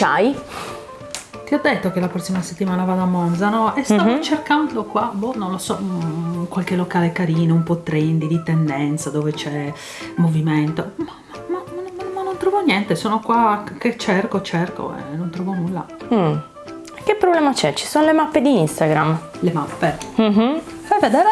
c'hai? Ti ho detto che la prossima settimana vado a Monza, no? E stavo Mhm. cercando qua, boh, non lo so, mm, qualche locale carino, un po' trendy, di tendenza, dove c'è movimento. Ma, ma- ma- ma- non trovo niente, sono qua che cerco, cerco e non trovo nulla. Mm. Che problema c'è? Ci sono le mappe di Instagram. Le mappe. Mhm. Fai vedere?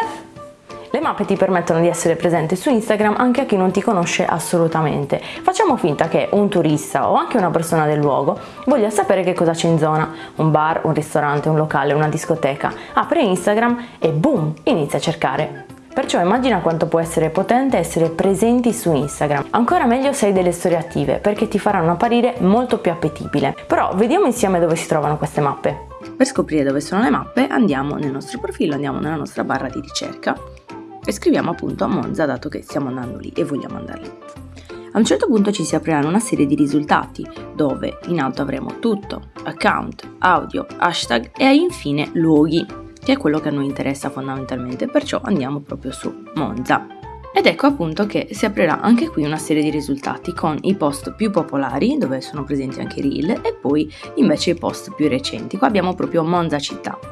Le mappe ti permettono di essere presente su Instagram anche a chi non ti conosce assolutamente. Facciamo finta che un turista o anche una persona del luogo voglia sapere che cosa c'è in zona, un bar, un ristorante, un locale, una discoteca. Apre Instagram e boom, inizia a cercare. Perciò immagina quanto può essere potente essere presenti su Instagram. Ancora meglio se hai delle storie attive perché ti faranno apparire molto più appetibile. Però vediamo insieme dove si trovano queste mappe. Per scoprire dove sono le mappe andiamo nel nostro profilo, andiamo nella nostra barra di ricerca e scriviamo appunto a Monza dato che stiamo andando lì e vogliamo andare lì. A un certo punto ci si apriranno una serie di risultati dove in alto avremo tutto, account, audio, hashtag e infine luoghi, che è quello che a noi interessa fondamentalmente, perciò andiamo proprio su Monza. Ed ecco appunto che si aprirà anche qui una serie di risultati con i post più popolari, dove sono presenti anche i reel, e poi invece i post più recenti. Qua abbiamo proprio Monza città.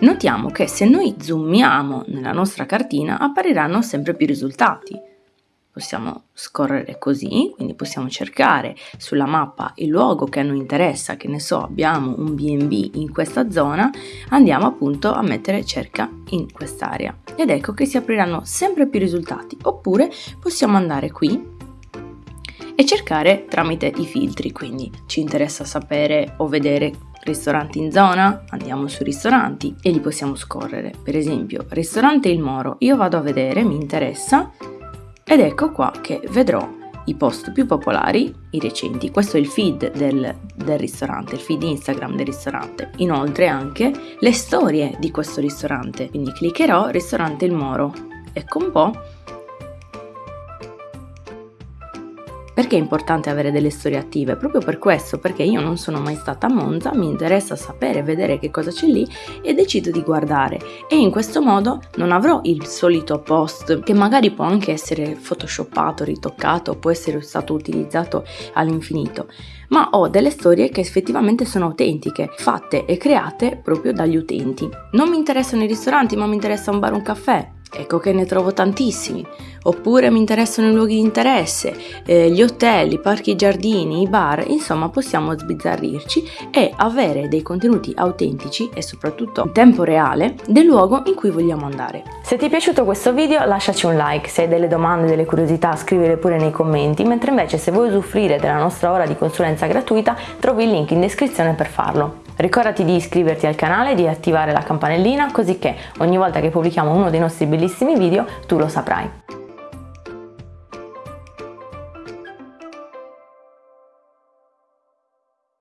Notiamo che se noi zoomiamo nella nostra cartina appariranno sempre più risultati. Possiamo scorrere così, quindi possiamo cercare sulla mappa il luogo che a noi interessa, che ne so, abbiamo un B&B in questa zona, andiamo appunto a mettere cerca in quest'area. Ed ecco che si apriranno sempre più risultati, oppure possiamo andare qui e cercare tramite i filtri, quindi ci interessa sapere o vedere ristoranti in zona, andiamo su ristoranti e li possiamo scorrere. Per esempio, ristorante Il Moro, io vado a vedere, mi interessa ed ecco qua che vedrò i post più popolari, i recenti. Questo è il feed del, del ristorante, il feed Instagram del ristorante. Inoltre anche le storie di questo ristorante. Quindi cliccherò ristorante Il Moro. Ecco un po' Perché è importante avere delle storie attive? Proprio per questo, perché io non sono mai stata a Monza, mi interessa sapere, vedere che cosa c'è lì e decido di guardare. E in questo modo non avrò il solito post che magari può anche essere photoshoppato, ritoccato, può essere stato utilizzato all'infinito, ma ho delle storie che effettivamente sono autentiche, fatte e create proprio dagli utenti. Non mi interessano i ristoranti, ma mi interessa un bar un caffè. Ecco che ne trovo tantissimi. Oppure mi interessano i luoghi di interesse, eh, gli hotel, i parchi e giardini, i bar, insomma possiamo sbizzarrirci e avere dei contenuti autentici e soprattutto in tempo reale del luogo in cui vogliamo andare. Se ti è piaciuto questo video lasciaci un like, se hai delle domande, delle curiosità scrivile pure nei commenti, mentre invece se vuoi usufruire della nostra ora di consulenza gratuita trovi il link in descrizione per farlo. Ricordati di iscriverti al canale e di attivare la campanellina così che ogni volta che pubblichiamo uno dei nostri bellissimi video tu lo saprai.